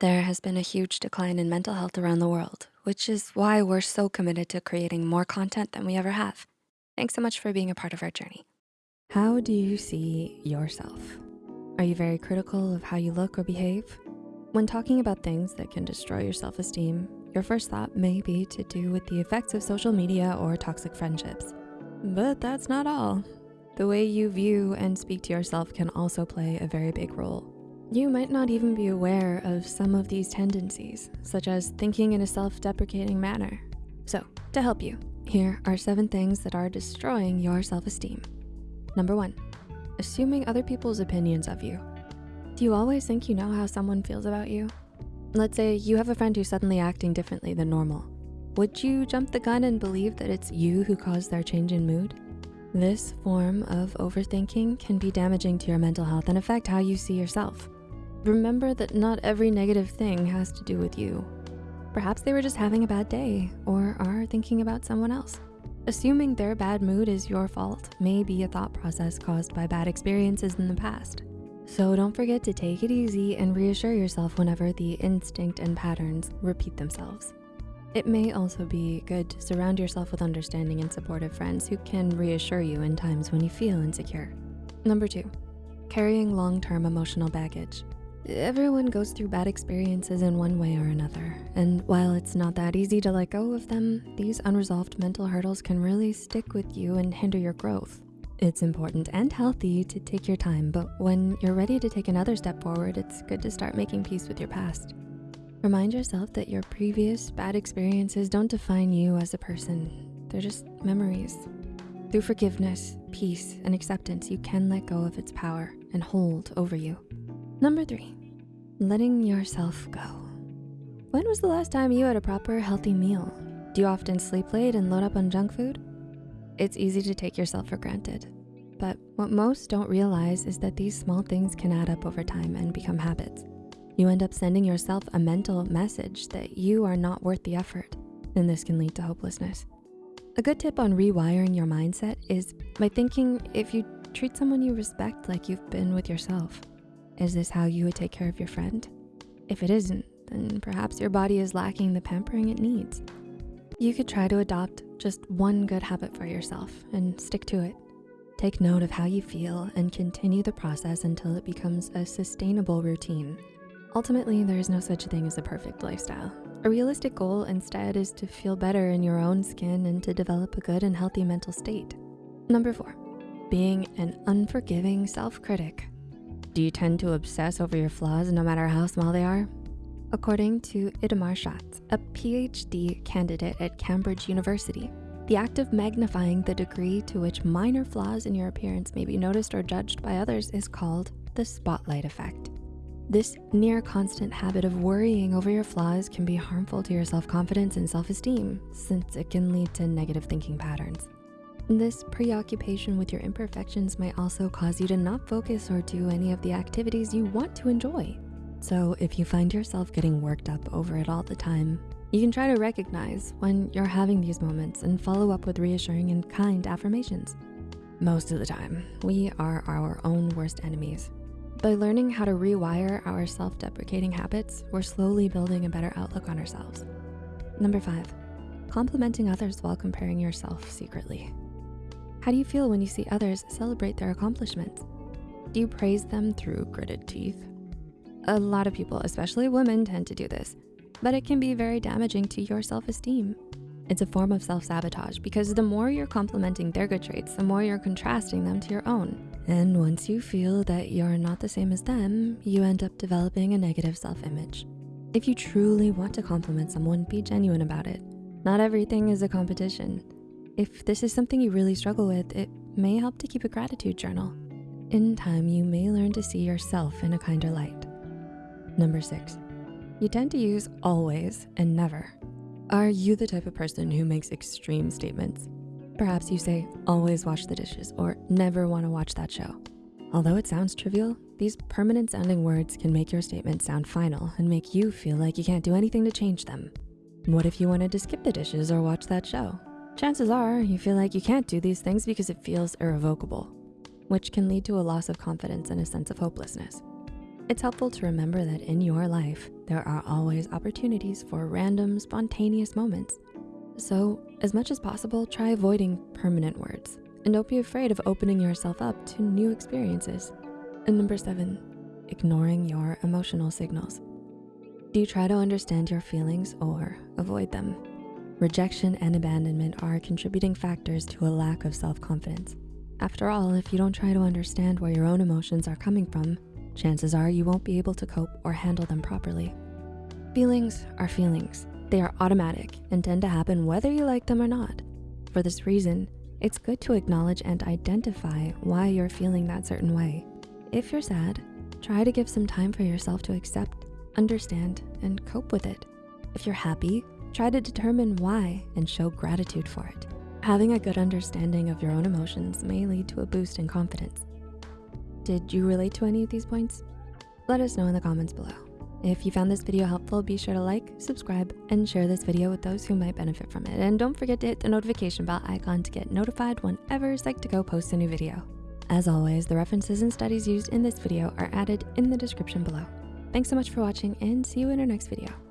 There has been a huge decline in mental health around the world, which is why we're so committed to creating more content than we ever have. Thanks so much for being a part of our journey. How do you see yourself? Are you very critical of how you look or behave? When talking about things that can destroy your self-esteem, your first thought may be to do with the effects of social media or toxic friendships. But that's not all. The way you view and speak to yourself can also play a very big role. You might not even be aware of some of these tendencies, such as thinking in a self-deprecating manner. So to help you, here are seven things that are destroying your self-esteem. Number one, assuming other people's opinions of you. Do you always think you know how someone feels about you? Let's say you have a friend who's suddenly acting differently than normal. Would you jump the gun and believe that it's you who caused their change in mood? This form of overthinking can be damaging to your mental health and affect how you see yourself. Remember that not every negative thing has to do with you. Perhaps they were just having a bad day or are thinking about someone else. Assuming their bad mood is your fault may be a thought process caused by bad experiences in the past. So don't forget to take it easy and reassure yourself whenever the instinct and patterns repeat themselves. It may also be good to surround yourself with understanding and supportive friends who can reassure you in times when you feel insecure. Number two, carrying long-term emotional baggage. Everyone goes through bad experiences in one way or another. And while it's not that easy to let go of them, these unresolved mental hurdles can really stick with you and hinder your growth. It's important and healthy to take your time, but when you're ready to take another step forward, it's good to start making peace with your past. Remind yourself that your previous bad experiences don't define you as a person. They're just memories. Through forgiveness, peace, and acceptance, you can let go of its power and hold over you. Number three, letting yourself go. When was the last time you had a proper healthy meal? Do you often sleep late and load up on junk food? It's easy to take yourself for granted. But what most don't realize is that these small things can add up over time and become habits. You end up sending yourself a mental message that you are not worth the effort, and this can lead to hopelessness. A good tip on rewiring your mindset is by thinking if you treat someone you respect like you've been with yourself. Is this how you would take care of your friend? If it isn't, then perhaps your body is lacking the pampering it needs. You could try to adopt just one good habit for yourself and stick to it. Take note of how you feel and continue the process until it becomes a sustainable routine. Ultimately, there is no such thing as a perfect lifestyle. A realistic goal instead is to feel better in your own skin and to develop a good and healthy mental state. Number four, being an unforgiving self-critic. Do you tend to obsess over your flaws no matter how small they are? According to Itamar Shatz, a PhD candidate at Cambridge University, the act of magnifying the degree to which minor flaws in your appearance may be noticed or judged by others is called the spotlight effect. This near constant habit of worrying over your flaws can be harmful to your self-confidence and self-esteem since it can lead to negative thinking patterns. This preoccupation with your imperfections might also cause you to not focus or do any of the activities you want to enjoy. So if you find yourself getting worked up over it all the time, you can try to recognize when you're having these moments and follow up with reassuring and kind affirmations. Most of the time, we are our own worst enemies. By learning how to rewire our self-deprecating habits, we're slowly building a better outlook on ourselves. Number five, complimenting others while comparing yourself secretly. How do you feel when you see others celebrate their accomplishments? Do you praise them through gritted teeth? A lot of people, especially women, tend to do this, but it can be very damaging to your self-esteem. It's a form of self-sabotage because the more you're complimenting their good traits, the more you're contrasting them to your own. And once you feel that you're not the same as them, you end up developing a negative self-image. If you truly want to compliment someone, be genuine about it. Not everything is a competition. If this is something you really struggle with, it may help to keep a gratitude journal. In time, you may learn to see yourself in a kinder light. Number six, you tend to use always and never. Are you the type of person who makes extreme statements? Perhaps you say, always wash the dishes or never wanna watch that show. Although it sounds trivial, these permanent sounding words can make your statement sound final and make you feel like you can't do anything to change them. What if you wanted to skip the dishes or watch that show? Chances are you feel like you can't do these things because it feels irrevocable, which can lead to a loss of confidence and a sense of hopelessness. It's helpful to remember that in your life, there are always opportunities for random, spontaneous moments. So as much as possible, try avoiding permanent words and don't be afraid of opening yourself up to new experiences. And number seven, ignoring your emotional signals. Do you try to understand your feelings or avoid them? Rejection and abandonment are contributing factors to a lack of self-confidence. After all, if you don't try to understand where your own emotions are coming from, chances are you won't be able to cope or handle them properly. Feelings are feelings. They are automatic and tend to happen whether you like them or not. For this reason, it's good to acknowledge and identify why you're feeling that certain way. If you're sad, try to give some time for yourself to accept, understand, and cope with it. If you're happy, try to determine why and show gratitude for it. Having a good understanding of your own emotions may lead to a boost in confidence. Did you relate to any of these points? Let us know in the comments below. If you found this video helpful, be sure to like, subscribe, and share this video with those who might benefit from it. And don't forget to hit the notification bell icon to get notified whenever Psych2Go posts a new video. As always, the references and studies used in this video are added in the description below. Thanks so much for watching and see you in our next video.